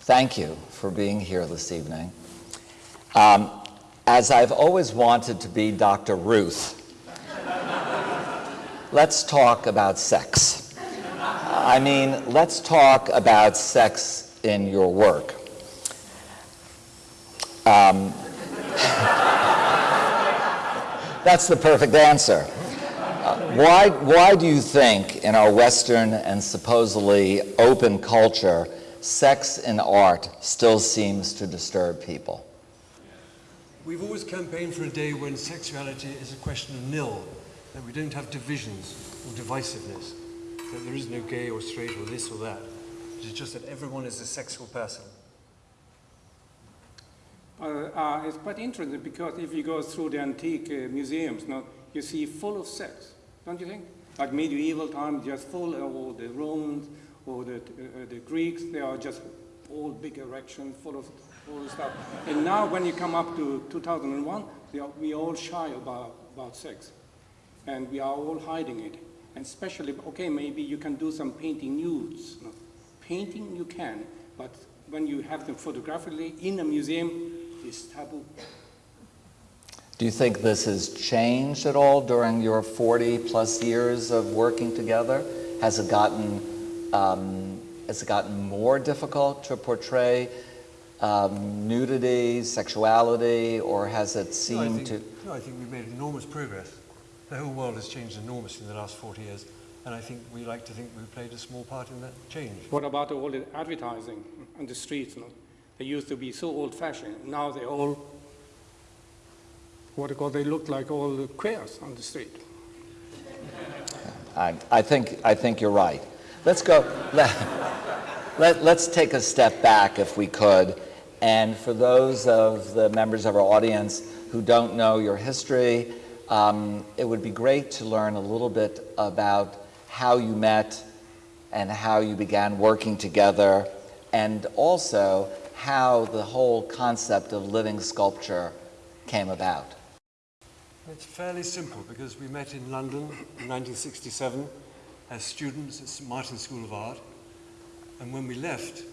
thank you for being here this evening. Um, as I've always wanted to be Dr. Ruth, let's talk about sex. I mean, let's talk about sex in your work. Um, that's the perfect answer. Uh, why, why do you think in our Western and supposedly open culture, sex in art still seems to disturb people? We've always campaigned for a day when sexuality is a question of nil, that we don't have divisions or divisiveness, that there is no gay or straight or this or that. It's just that everyone is a sexual person. Uh, uh, it's quite interesting because if you go through the antique uh, museums, now, you see full of sex, don't you think? Like medieval times, just full of all the Romans or the, uh, the Greeks, they are just all big erections, full of all the stuff. And now when you come up to 2001, we are, we are all shy about, about sex. And we are all hiding it. And especially, okay, maybe you can do some painting nudes. No, painting you can, but when you have them photographically in a museum, it's taboo. Do you think this has changed at all during your 40 plus years of working together? Has it gotten, um, has it gotten more difficult to portray um, nudity, sexuality, or has it seemed no, to? No, I think we've made enormous progress. The whole world has changed enormously in the last 40 years, and I think we like to think we played a small part in that change. What about all the advertising on the streets? You know? They used to be so old-fashioned. Now they all, what they call, they look like all the queers on the street. I, I, think, I think you're right. Let's go, let, let, let's take a step back if we could. And for those of the members of our audience who don't know your history, um, it would be great to learn a little bit about how you met and how you began working together, and also how the whole concept of living sculpture came about. It's fairly simple because we met in London in 1967 as students at St Martin's School of Art. And when we left,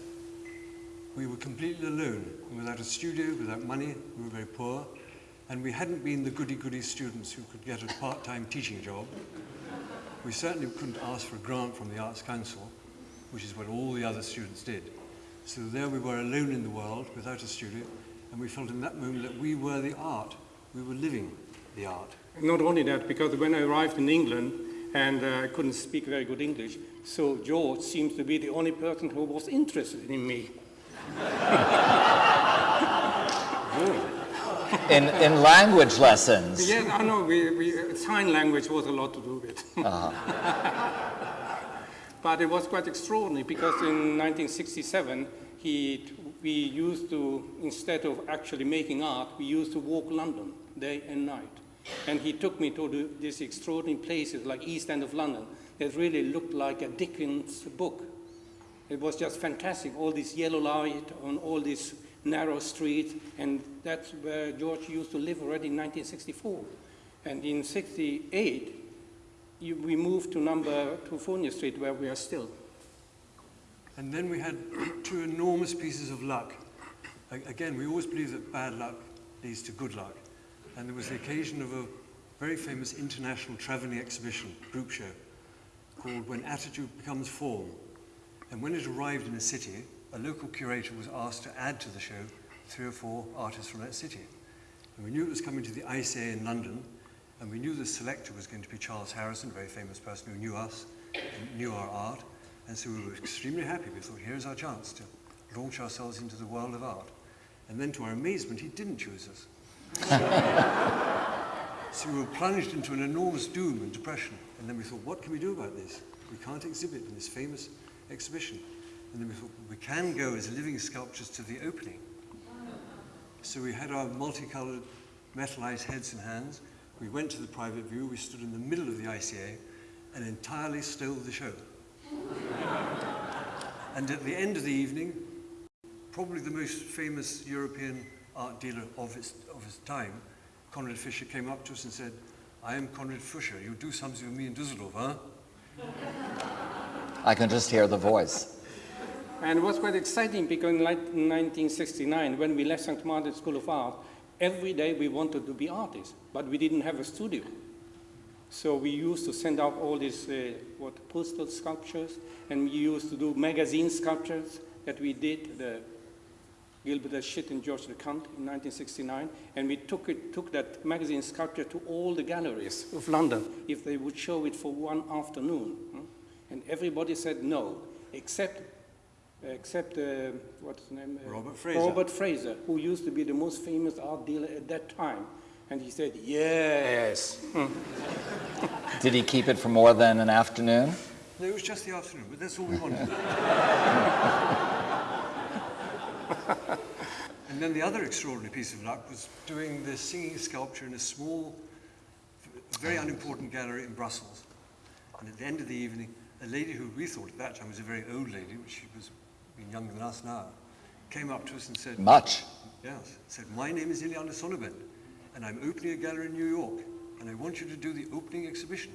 we were completely alone, without a studio, without money, we were very poor, and we hadn't been the goody-goody students who could get a part-time teaching job. We certainly couldn't ask for a grant from the Arts Council, which is what all the other students did. So there we were alone in the world, without a studio, and we felt in that moment that we were the art. We were living the art. Not only that, because when I arrived in England, and uh, I couldn't speak very good English, so George seems to be the only person who was interested in me. in, in language lessons? Yes, I know, we, we, sign language was a lot to do with. Uh -huh. but it was quite extraordinary because in 1967, he, we used to, instead of actually making art, we used to walk London day and night. And he took me to the, these extraordinary places like East End of London that really looked like a Dickens book. It was just fantastic, all this yellow light on all these narrow streets, and that's where George used to live already in 1964. And in 68, you, we moved to number to 2 Street, where we are still. And then we had two enormous pieces of luck. Again, we always believe that bad luck leads to good luck. And there was the occasion of a very famous international traveling exhibition, group show, called When Attitude Becomes Form. And when it arrived in a city, a local curator was asked to add to the show three or four artists from that city. And we knew it was coming to the ICA in London, and we knew the selector was going to be Charles Harrison, a very famous person who knew us and knew our art. And so we were extremely happy. We thought, here's our chance to launch ourselves into the world of art. And then to our amazement, he didn't choose us. so we were plunged into an enormous doom and depression. And then we thought, what can we do about this? We can't exhibit in this famous exhibition. And then we thought, we can go as living sculptures to the opening. So we had our multicolored metallized heads and hands. We went to the private view. We stood in the middle of the ICA and entirely stole the show. and at the end of the evening, probably the most famous European art dealer of his, of his time, Conrad Fischer, came up to us and said, I am Conrad Fischer. You do something with me in Düsseldorf, huh? I can just hear the voice. And it was quite exciting because in 1969, when we left St. Martin's School of Art, every day we wanted to be artists, but we didn't have a studio. So we used to send out all these uh, what postal sculptures, and we used to do magazine sculptures that we did. The Gilbert the Shit and George the Cunt in 1969, and we took it, took that magazine sculpture to all the galleries of London if they would show it for one afternoon, and everybody said no, except except uh, what's his name? Uh, Robert Fraser. Robert Fraser, who used to be the most famous art dealer at that time, and he said yes. Did he keep it for more than an afternoon? No, it was just the afternoon, but that's all we wanted. and then the other extraordinary piece of luck was doing the singing sculpture in a small, very unimportant gallery in Brussels. And at the end of the evening, a lady who we thought at that time was a very old lady, which she was younger than us now, came up to us and said, Much. Yes. Said, my name is Ileana Sonnabend, and I'm opening a gallery in New York, and I want you to do the opening exhibition.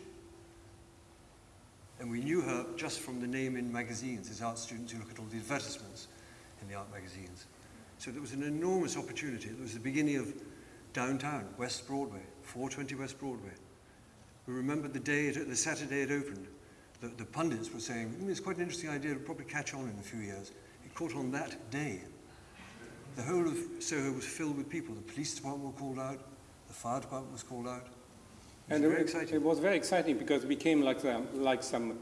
And we knew her just from the name in magazines, as art students who look at all the advertisements in the art magazines. So there was an enormous opportunity. It was the beginning of downtown, West Broadway, 420 West Broadway. We remember the day, it, the Saturday it opened. The, the pundits were saying, "Mm, it's quite an interesting idea, it'll probably catch on in a few years. It caught on that day. The whole of Soho was filled with people. The police department were called out, the fire department was called out. It was And very it, exciting. it was very exciting because we came like, them, like some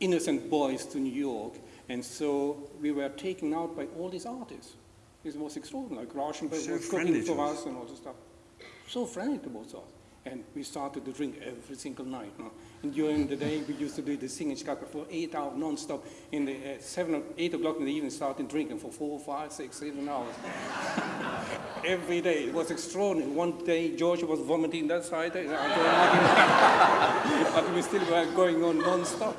innocent boys to New York, and so we were taken out by all these artists. It was extraordinary. Like Rauschenberg So was cooking for us. and all this stuff. So friendly to both of us. And we started to drink every single night. no? And during the day, we used to do the singing sculpture for eight hours non-stop. In the uh, seven, or eight o'clock in the evening, started drinking for four, five, six, seven hours. every day. It was extraordinary. One day, George was vomiting that side. but we still were going on non-stop.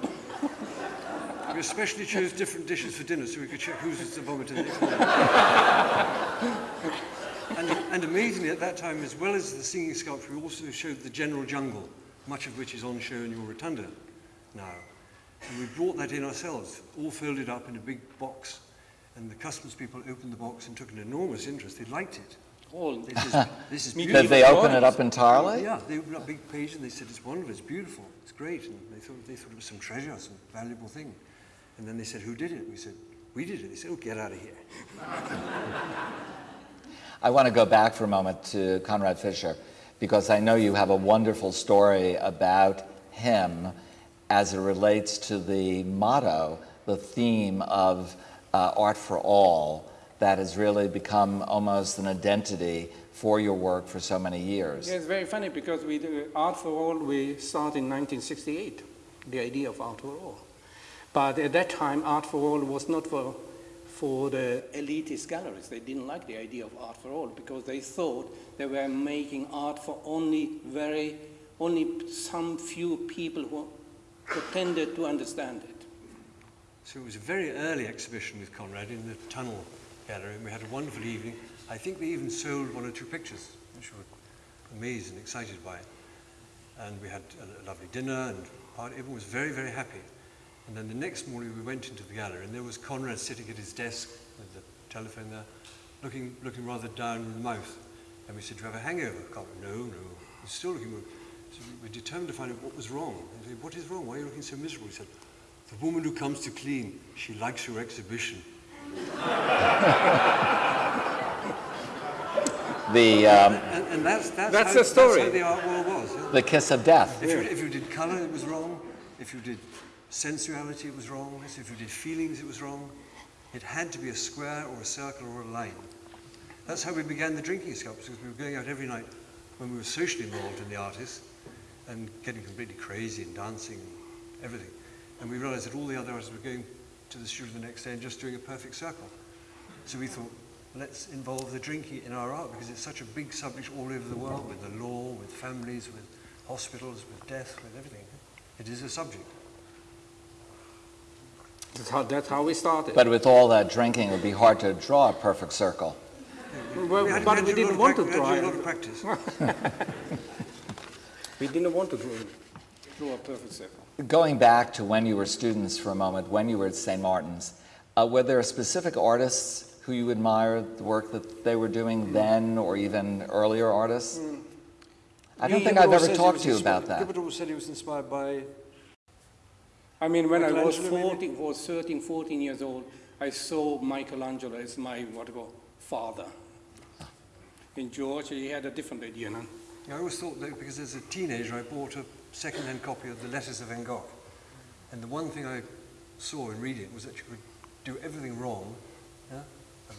We especially chose different dishes for dinner so we could check who's the vomiter. that and, and amazingly, at that time, as well as the singing sculpture, we also showed the general jungle, much of which is on show in your rotunda now. And we brought that in ourselves, all folded up in a big box. And the customs people opened the box and took an enormous interest. They liked it. All They said, this is beautiful. Did they open it up entirely? Yeah, they opened up a big page and they said, it's wonderful, it's beautiful, it's great. And they thought, they thought it was some treasure, some valuable thing. And then they said, who did it? We said, we did it. They said, oh, get out of here. I want to go back for a moment to Conrad Fischer because I know you have a wonderful story about him as it relates to the motto, the theme of uh, Art for All that has really become almost an identity for your work for so many years. Yeah, it's very funny because we do Art for All, we started in 1968, the idea of Art for All. But at that time, Art for All was not for, for the elitist galleries. They didn't like the idea of Art for All because they thought they were making art for only very, only some few people who pretended to understand it. So it was a very early exhibition with Conrad in the Tunnel Gallery, and we had a wonderful evening. I think we even sold one or two pictures, which we were amazed and excited by. it. And we had a lovely dinner, and everyone was very, very happy. And then the next morning we went into the gallery, and there was Conrad sitting at his desk with the telephone there, looking, looking rather down in the mouth. And we said, do you have a hangover? Conrad, no, no. He's still looking. So we were determined to find out what was wrong. And said, what is wrong? Why are you looking so miserable? He said, the woman who comes to clean, she likes your exhibition. The, um, And, and that's, that's, That's how, the story. That's how the art world was. yeah. the kiss of death. If, you, if you did colour, it was wrong. If you did sensuality, it was wrong. If you did feelings, it was wrong. It had to be a square or a circle or a line. That's how we began the drinking sculptures, because we were going out every night when we were socially involved in the artists and getting completely crazy and dancing and everything. And we realized that all the other artists were going to the studio the next day and just doing a perfect circle. So we thought, let's involve the drinking in our art because it's such a big subject all over the world with the law, with families, with hospitals, with death, with everything. It is a subject. That's how, that's how we started. But with all that drinking, it would be hard to draw a perfect circle. well, had- but had we to do a didn't want to prac- we had try to do a lot of practice. We didn't want to draw, draw a perfect circle. Going back to when you were students for a moment, when you were at St. Martin's, Uh, were there specific artists who you admired the work that they were doing then, or even earlier artists? I don't Guy think I've ever talked to you about that. Gilbert always said he was inspired by I mean, when I was 14, was 13, 14 years old, I saw Michelangelo as my, what you call, father. In Georgia, he had a different idea, no? I always thought that because as a teenager I bought a second-hand copy of the Letters of Van Gogh. And the one thing I saw in reading it was that you could do everything wrong, yeah?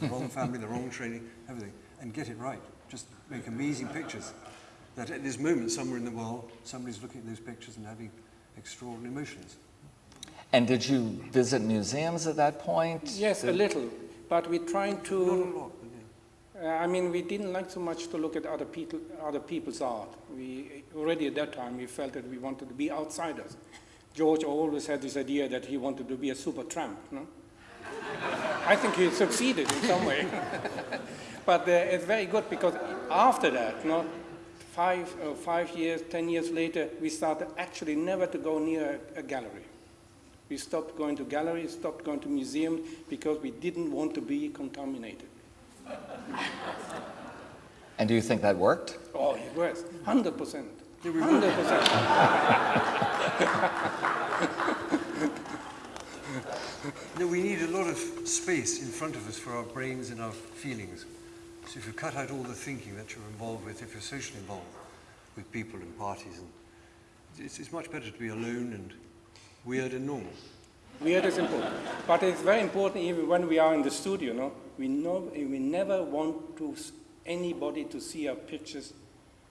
The wrong family, the wrong training, everything, and get it right. Just make amazing pictures. That at this moment, somewhere in the world, somebody's looking at those pictures and having extraordinary emotions. And did you visit museums at that point? Yes, a little, but we're trying Not a to, lot, but yeah. uh, I mean, we didn't like so much to look at other, people, other people's art. We, already at that time, we felt that we wanted to be outsiders. George always had this idea that he wanted to be a super tramp, no? I think he succeeded in some way. but uh, it's very good because after that, no, five, uh, five years, ten years later, we started actually never to go near a, a gallery. We stopped going to galleries, stopped going to museums because we didn't want to be contaminated. And do you think that worked? Oh, it was 100%. 100%. No, we need a lot of space in front of us for our brains and our feelings. So if you cut out all the thinking that you're involved with, if you're socially involved with people and parties, and it's, it's much better to be alone and weird and normal. Weird is important. But it's very important even when we are in the studio, no? We, know, we never want to, anybody to see our pictures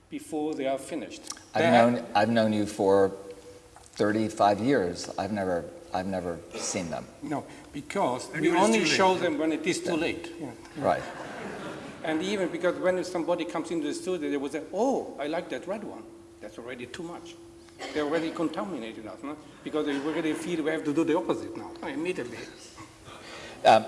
before they are finished. I've known, I've known you for 35 years. I've never, I've never seen them. No, because Only we only show them when it is too late. Yeah. Right. And even because when somebody comes into the studio, they will say, oh, I like that red one. That's already too much. They're already contaminated us, no? Because they already feel we have to do the opposite now, immediately. Um,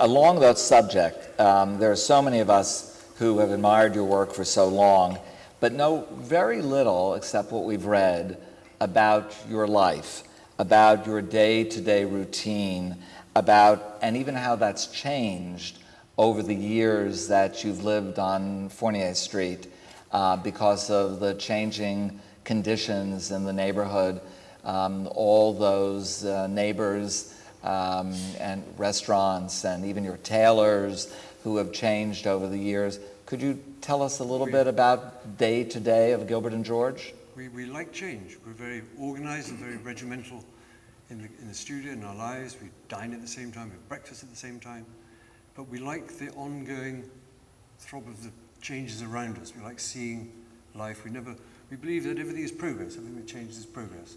along that subject, um, there are so many of us who have admired your work for so long, but know very little except what we've read about your life, about your day-to-day routine, about and even how that's changed over the years that you've lived on Fournier Street uh, because of the changing conditions in the neighborhood, um, all those uh, neighbors um, and restaurants and even your tailors who have changed over the years. Could you tell us a little bit about day to day of Gilbert and George? We, we like change. We're very organized and very regimental in the, in the studio, in our lives. We dine at the same time, we have breakfast at the same time. But we like the ongoing throb of the changes around us. We like seeing life. We never, we believe that everything is progress. Everything that changes is progress.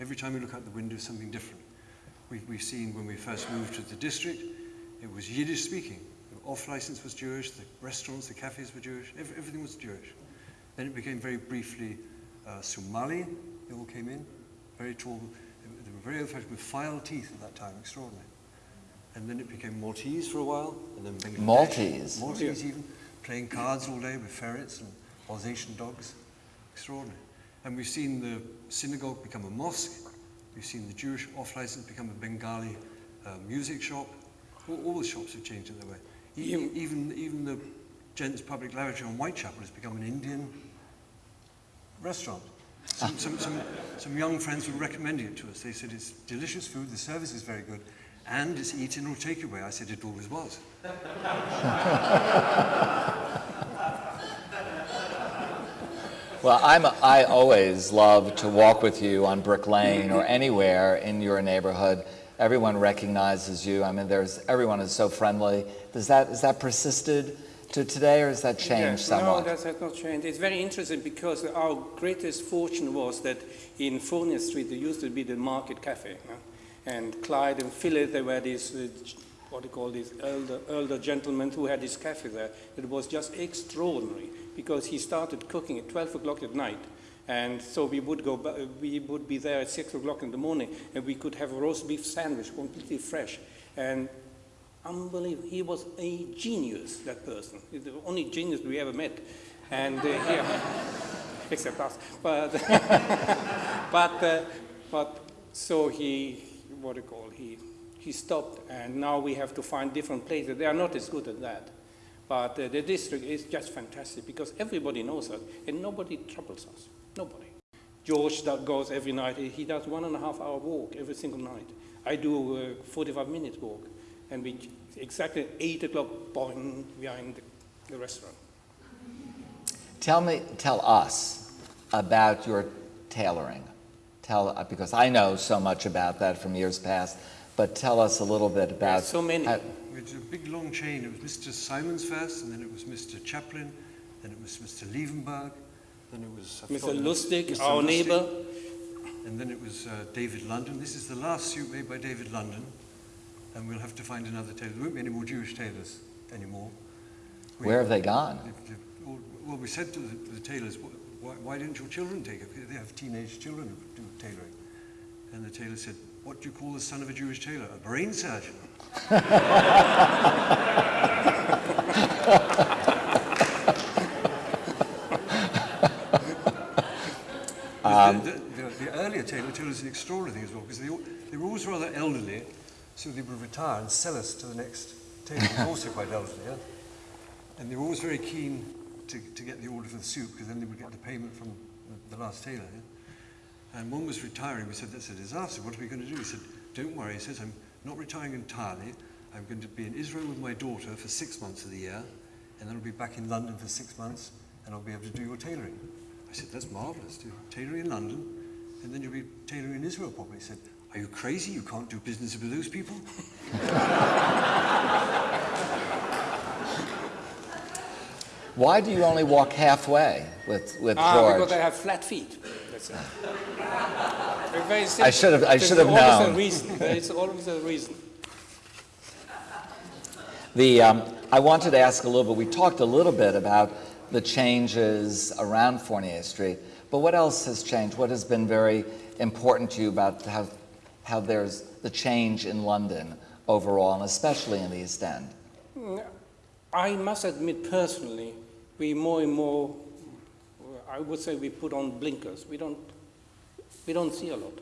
Every time we look out the window, something different. We've, we've seen when we first moved to the district, it was Yiddish speaking. The off license was Jewish, the restaurants, the cafes were Jewish, Ev- everything was Jewish. Then it became very briefly uh, Somali, they all came in, very tall. They were, very old-fashioned with file teeth at that time, extraordinary. And then it became Maltese for a while, and then Bangladesh. Maltese? Maltese even, playing cards all day with ferrets and Alsatian dogs. Extraordinary. And we've seen the synagogue become a mosque. We've seen the Jewish off-license become a Bengali uh, music shop. All, all the shops have changed in their way. Even, even, even the Gents Public Lavatory on Whitechapel has become an Indian restaurant. Some, some, some, some young friends were recommending it to us. They said it's delicious food, the service is very good, and it's eat-in or takeaway. I said it always was. Well, I'm, I always love to walk with you on Brick Lane or anywhere in your neighborhood. Everyone recognizes you. I mean, there's, everyone is so friendly. Does that, is that persisted to today or has that changed Yes, somewhat? No, that has not changed. It's very interesting because our greatest fortune was that in Fournier Street there used to be the Market Cafe. And Clyde and Philip, they were these, uh, what do you call these, elder, elder gentlemen who had this cafe there. It was just extraordinary because he started cooking at 12 o'clock at night. And so we would go, we would be there at 6 o'clock in the morning and we could have a roast beef sandwich completely fresh. And Unbelievable. He was a genius, that person. He's the only genius we ever met. And uh, here, except us. But, but, uh, but so he, what do you call, he, he stopped, and now we have to find different places. They are not as good as that. But uh, the district is just fantastic because everybody knows us and nobody troubles us. Nobody. George that goes every night. He does one and a half hour walk every single night. I do a 45 minute walk. And we exactly 8 o'clock, boing, are in the, the restaurant. Tell me, tell us about your tailoring. Tell, uh, because I know so much about that from years past, but tell us a little bit about. so many. how- It's a big long chain. It was Mr. Simons first, and then it was Mr. Chaplin, then it was Mr. Liebenberg, then it was... I've Mr. Lustig, Mr. our Lustig, neighbor, And then it was uh, David London. This is the last suit made by David London, and we'll have to find another tailor. There won't be any more Jewish tailors anymore. We- Where have they gone? They've- they've all- Well, we said to the, to the tailors, why, why didn't your children take it? They have teenage children who do tailoring. And the tailor said, what do you call the son of a Jewish tailor? A brain surgeon. Um, the, the, the, the earlier tailor tailor was an extraordinary thing as well because they, all- they were always rather elderly, so they would retire and sell us to the next tailor who was also quite elderly. Yeah? And they were always very keen to, to get the order for the suit because then they would get the payment from the, the last tailor. Yeah? And one was retiring. We said, that's a disaster. What are we going to do? He said, don't worry. He says, I'm not retiring entirely. I'm going to be in Israel with my daughter for six months of the year, and then I'll be back in London for six months, and I'll be able to do your tailoring. I said, that's marvellous. Do tailoring in London, and then you'll be tailoring in Israel probably. He said, are you crazy? You can't do business with those people? Why do you only walk halfway with, with ah, George? because I have flat feet. Simple. I should have- I should have known. A reason. There's always a reason. The, um, I wanted to ask a little bit, we talked a little bit about the changes around Fournier Street, but what else has changed? What has been very important to you about how, how there's the change in London overall, and especially in the East End? I must admit personally, we more and more, I would say we put on blinkers. We don't, we don't see a lot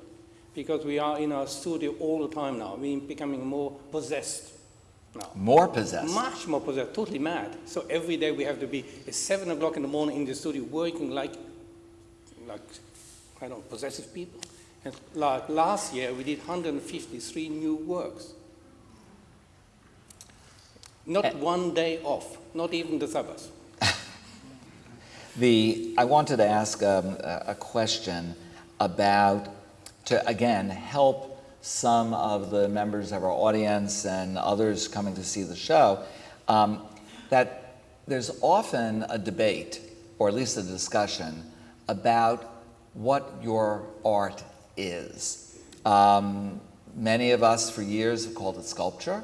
because we are in our studio all the time now. We're becoming more possessed now. More possessed. Much more possessed, totally mad. So every day we have to be at seven o'clock in the morning in the studio working like, like, I don't know, possessive people. And like last year we did 153 new works. Not Eh. one day off, not even the Sabbath. The, I wanted to ask um, a, question about, to again, help some of the members of our audience and others coming to see the show, um, that there's often a debate, or at least a discussion, about what your art is. Um, many of us for years have called it sculpture.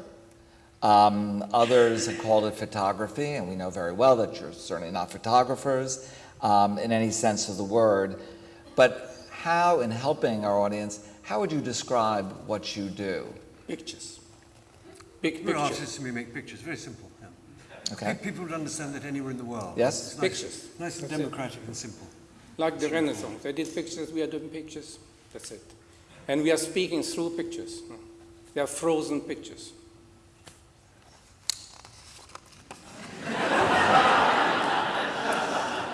Um, others have called it photography, and we know very well that you're certainly not photographers um, in any sense of the word. But how, in helping our audience, how would you describe what you do? Pictures. Big We're artists and we make pictures. Very simple. Yeah. Okay. People would understand that anywhere in the world. Yes? It's nice, Pictures. Nice and That's it. democratic and simple. Like the Renaissance. They did pictures, we are doing pictures. That's it. And we are speaking through pictures. They are frozen pictures.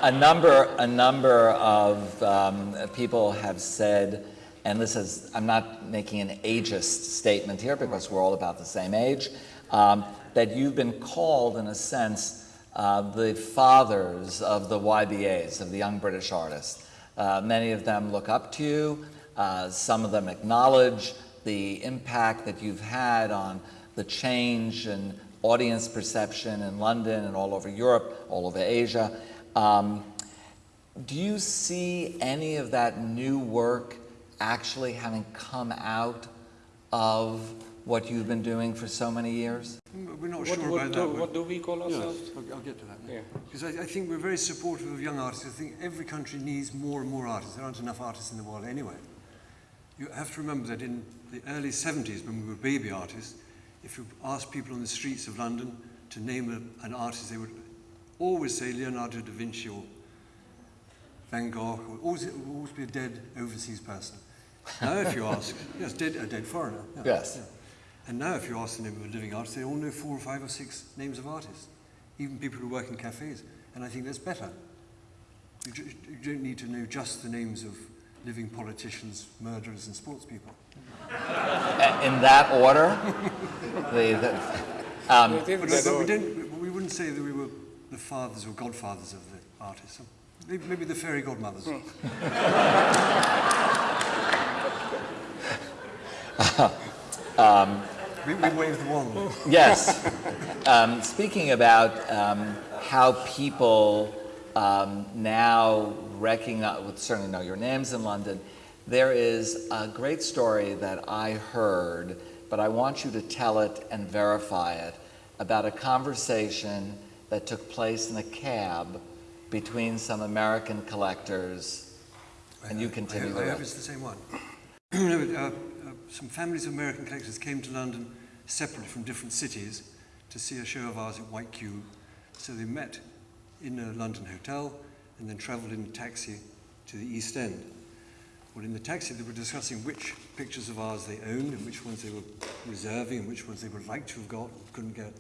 A number, a number of um, people have said, and this is, I'm not making an ageist statement here because we're all about the same age, um, that you've been called, in a sense, uh, the fathers of the YBAs, of the Young British Artists. Uh, many of them look up to you. Uh, some of them acknowledge the impact that you've had on the change in audience perception in London and all over Europe, all over Asia. Um, do you see any of that new work actually having come out of what you've been doing for so many years? Mm, We're not What, sure what, about do, that. what do we call Yes, ourselves? I'll, I'll get to that. Yeah. Because I, I think we're very supportive of young artists. I think every country needs more and more artists. There aren't enough artists in the world anyway. You have to remember that in the early 70s, when we were baby artists, if you asked people on the streets of London to name a, an artist, they would always say Leonardo da Vinci or Van Gogh. Or always, it always be a dead overseas person. Now, if you ask, yes, dead, a dead foreigner. yeah, Yes. yeah. And now, if you ask the name of a living artist, they all know four or five or six names of artists, even people who work in cafes. And I think that's better. You, ju- you don't need to know just the names of living politicians, murderers, and sports people. In that order? The, the, um, But, but we, don't, we wouldn't say that we were the fathers or godfathers of the artists. Maybe, maybe the fairy godmothers. we, we wave the wand. Yes. Um, speaking about um, how people um, now recognize, well, certainly know your names in London, there is a great story that I heard, but I want you to tell it and verify it about a conversation that took place in a cab between some American collectors. And you continue I, I hope it's the same one. No, uh, uh, some families of American collectors came to London separately from different cities to see a show of ours at White Cube. So they met in a London hotel and then travelled in a taxi to the East End. Well, in the taxi, they were discussing which pictures of ours they owned and which ones they were reserving and which ones they would like to have got, couldn't get.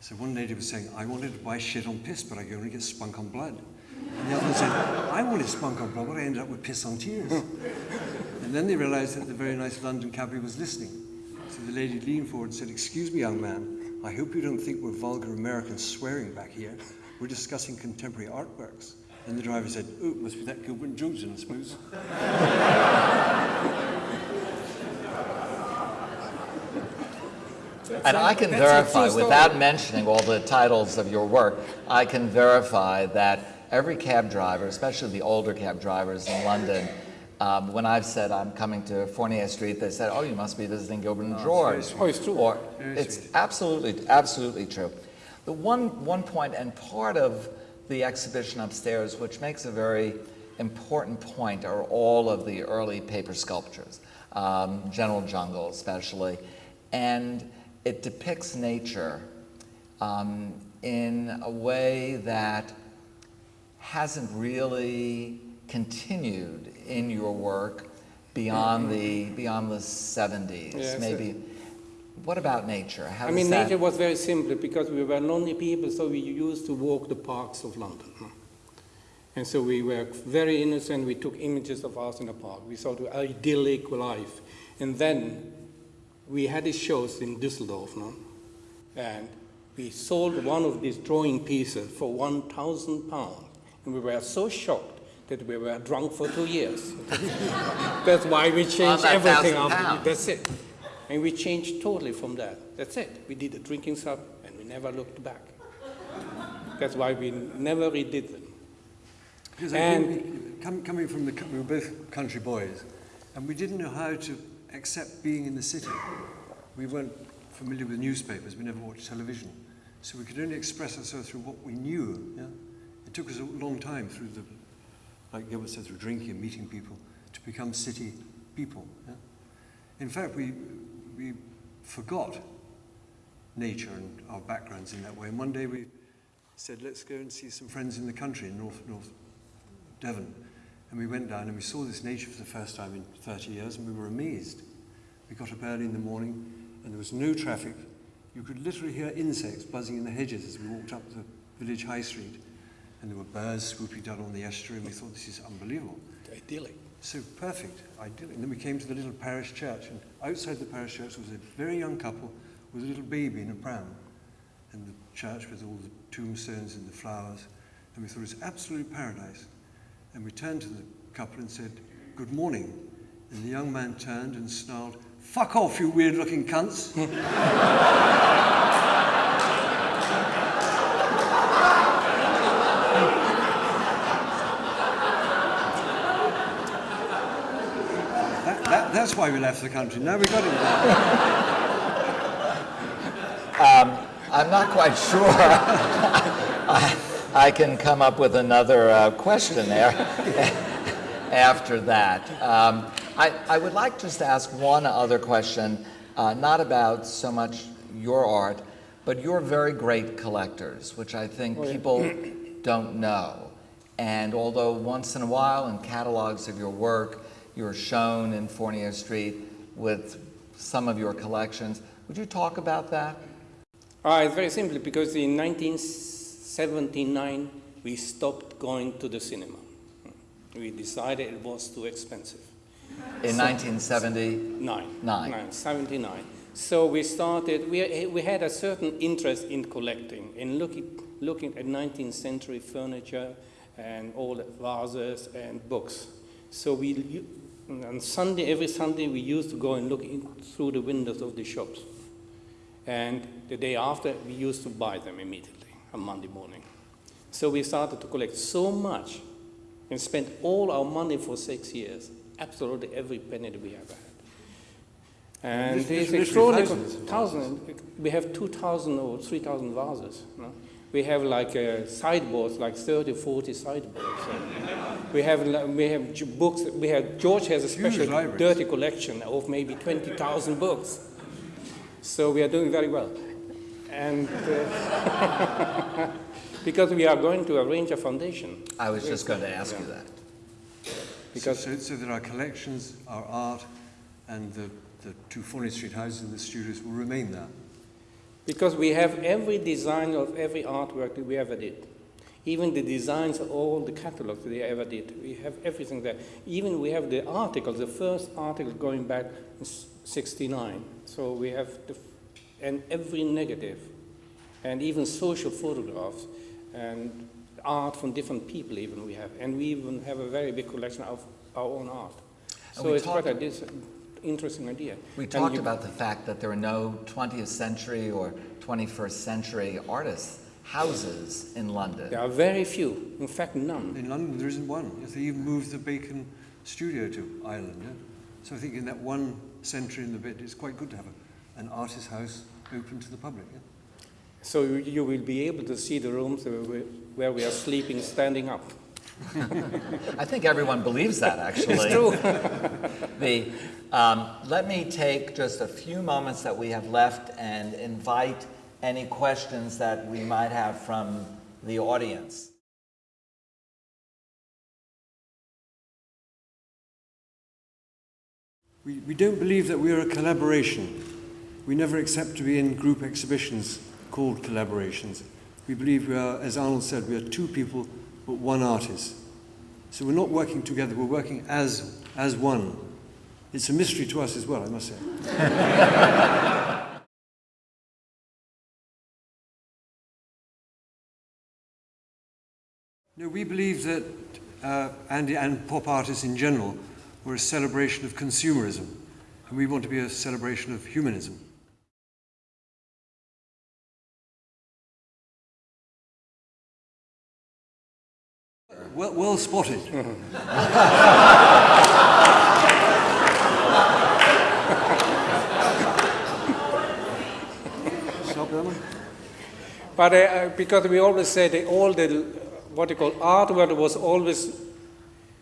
So one lady was saying, I wanted to buy shit on piss, but I could only get spunk on blood. And the other one said, I wanted spunk on blood, but I ended up with piss on tears. and then they realized that the very nice London cabbie was listening. So the lady leaned forward and said, Excuse me, young man, I hope you don't think we're vulgar Americans swearing back here. We're discussing contemporary artworks. And the driver said, Oh, it must be that Gilbert Johnson, I suppose. And I can verify, without mentioning all the titles of your work, I can verify that every cab driver, especially the older cab drivers in London, um, when I've said I'm coming to Fournier Street, they said, "Oh, you must be visiting Gilbert and George." Oh, it's true. Or Very it's absolutely, absolutely true. The one one point and part of the exhibition upstairs, which makes a very important point, are all of the early paper sculptures, um, General Jungle especially, and it depicts nature um, in a way that hasn't really continued in your work beyond the beyond the 70s. Yes, Maybe. What about nature? How I mean, nature was very simple because we were lonely people, so we used to walk the parks of London. And so we were very innocent. We took images of us in the park. We saw the idyllic life. And then we had these shows in Düsseldorf, no? and we sold one of these drawing pieces for 1,000 pounds. And we were so shocked that we were drunk for two years. That's why we changed that everything 1,000 after. pounds. That's it. And we changed totally from that. That's it. We did a drinking sub and we never looked back. That's why we never redid them. Because I And- think we- coming from the, we were both country boys, and we didn't know how to accept being in the city. We weren't familiar with newspapers, we never watched television. So we could only express ourselves through what we knew. Yeah? It took us a long time through the, like Gilbert said, through drinking and meeting people, to become city people. Yeah? In fact, we, we forgot nature and our backgrounds in that way. And one day we said, let's go and see some friends in the country in North, North Devon. And we went down and we saw this nature for the first time in 30 years and we were amazed. We got up early in the morning and there was no traffic. You could literally hear insects buzzing in the hedges as we walked up the village high street. And there were birds swooping down on the estuary and we thought this is unbelievable. Idyllic. So perfect, ideal. And then we came to the little parish church, and outside the parish church was a very young couple with a little baby in a pram. And the church with all the tombstones and the flowers. And we thought it was absolute paradise. And we turned to the couple and said, Good morning. And the young man turned and snarled, Fuck off, you weird looking cunts. That, that, that's why we left the country. Now we got it. back. Um, I'm not quite sure. I, I can come up with another uh, question there after that. Um, I, I would like just to ask one other question, uh, not about so much your art, but you're very great collectors, which I think people don't know. And although once in a while in catalogs of your work, you're shown in Fournier Street with some of your collections, Would you talk about that? Uh, it's very simple because in 1979 we stopped going to the cinema. We decided it was too expensive. In 1970, Nine. Nine. Nine, 79. So we started, we, we had a certain interest in collecting, in looking, looking at 19th century furniture and all the vases and books. So we, on Sunday, every Sunday, we used to go and look in through the windows of the shops. And the day after, we used to buy them immediately on Monday morning. So we started to collect so much and spent all our money for six years, absolutely every penny that we ever had. And it's extraordinary. thousands Thousand, we have 2,000 or 3,000 vases. No? We have like uh, sideboards, like 30, 40 sideboards. We have we have books. We have George has a special dirty collection of maybe 20,000 books. So we are doing very well, and uh, because we are going to arrange a foundation. I was just going to ask you that. Because so, so that our collections, our art, and the, the two Fournier Street houses and the studios will remain there. Because we have every design of every artwork that we ever did. Even the designs of all the catalogs that they ever did. We have everything there. Even we have the articles, the first article going back in 69. So we have the, f- and every negative, and even social photographs, and art from different people even we have. And we even have a very big collection of our own art. And So we it's quite a dis- interesting idea. We And talked you- about the fact that there are no 20th century or 21st century artists' houses in London. There are very few, in fact none. In London, there isn't one. Yes, They even moved the Bacon studio to Ireland. Yeah? So I think in that one century and a bit, it's quite good to have a, an artist's house open to the public. Yeah? So you- you will be able to see the rooms where we- where we are sleeping standing up. I think everyone believes that, actually. It's true. The, um, let me take just a few moments that we have left and invite any questions that we might have from the audience. We, we don't believe that we are a collaboration. We never accept to be in group exhibitions called collaborations. We believe we are, as Arnold said, we are two people but one artist. So we're not working together, we're working as, as one. It's a mystery to us as well, I must say. no, we believe that uh, Andy and pop artists in general were a celebration of consumerism, and we want to be a celebration of humanism. Well, well spotted. Stop that one. But uh, because we always say that all the, what you call, art world was always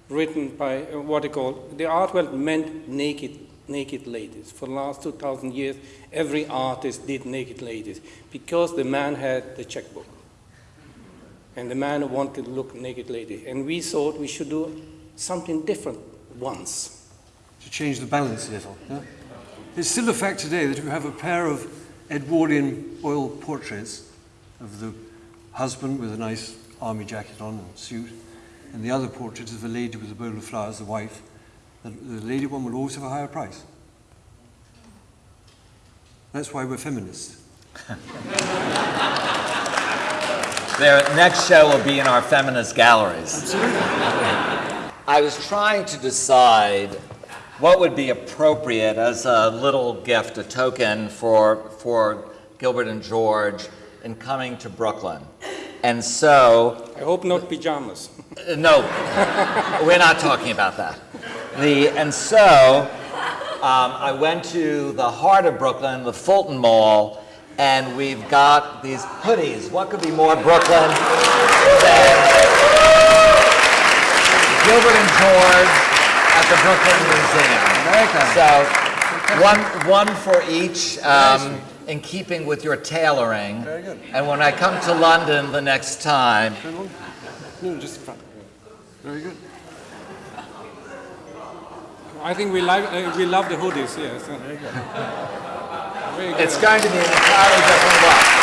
written by, uh, what you call, the art world meant naked, naked ladies. For the last 2,000 years, every artist did naked ladies because the man had the checkbook. And the man wanted to look naked lady. And we thought we should do something different once. to change the balance a little. Yeah? It's still a fact today that if you have a pair of Edwardian oil portraits of the husband with a nice army jacket on and suit, and the other portrait of the lady with a bowl of flowers, the wife, the, the lady one will always have a higher price. That's why we're feminists. Their next show will be in our feminist galleries. I was trying to decide what would be appropriate as a little gift, a token for, for Gilbert and George in coming to Brooklyn. And so, I hope not pajamas. uh, no, we're not talking about that. The, and so, um, I went to the heart of Brooklyn, the Fulton Mall, and we've got these hoodies. What could be more Brooklyn than Gilbert and George at the Brooklyn Museum? So, one, one for each, um, in keeping with your tailoring. Very good. And when I come to London the next time, No, just front. Very good. I think we, like, uh, we love the hoodies, yes. Very good. It's going to be an entirely different look.